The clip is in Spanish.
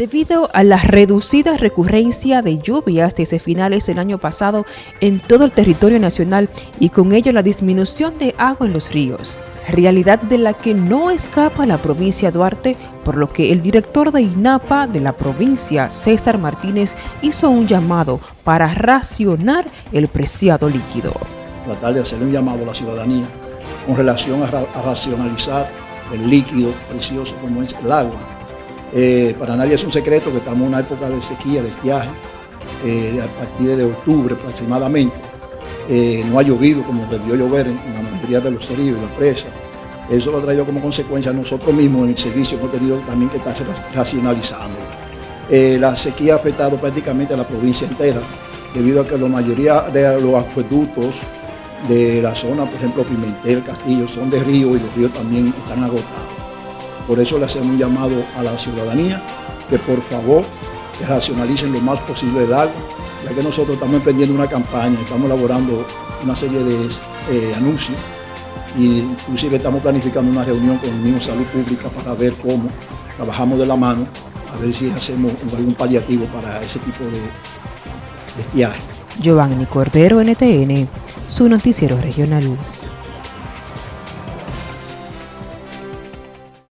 Debido a la reducida recurrencia de lluvias desde finales del año pasado en todo el territorio nacional y con ello la disminución de agua en los ríos, realidad de la que no escapa la provincia de Duarte, por lo que el director de INAPA de la provincia, César Martínez, hizo un llamado para racionar el preciado líquido. Tratar de hacer un llamado a la ciudadanía con relación a, a racionalizar el líquido precioso como es el agua eh, para nadie es un secreto que estamos en una época de sequía, de estiaje, eh, a partir de octubre aproximadamente. Eh, no ha llovido como debió llover en, la mayoría de los ríos y las presas. Eso lo ha traído como consecuencia nosotros mismos en el servicio hemos tenido también que estar racionalizando. la sequía ha afectado prácticamente a la provincia entera, debido a que la mayoría de los acueductos de la zona, por ejemplo Pimentel, Castillo, son de río y los ríos también están agotados. Por eso le hacemos un llamado a la ciudadanía que por favor racionalicen lo más posible el agua, ya que nosotros estamos emprendiendo una campaña, estamos elaborando una serie de eh, anuncios y inclusive estamos planificando una reunión con el de Salud Pública para ver cómo trabajamos de la mano, a ver si hacemos algún paliativo para ese tipo de, de. Giovanni Cordero, NTN, su noticiero regional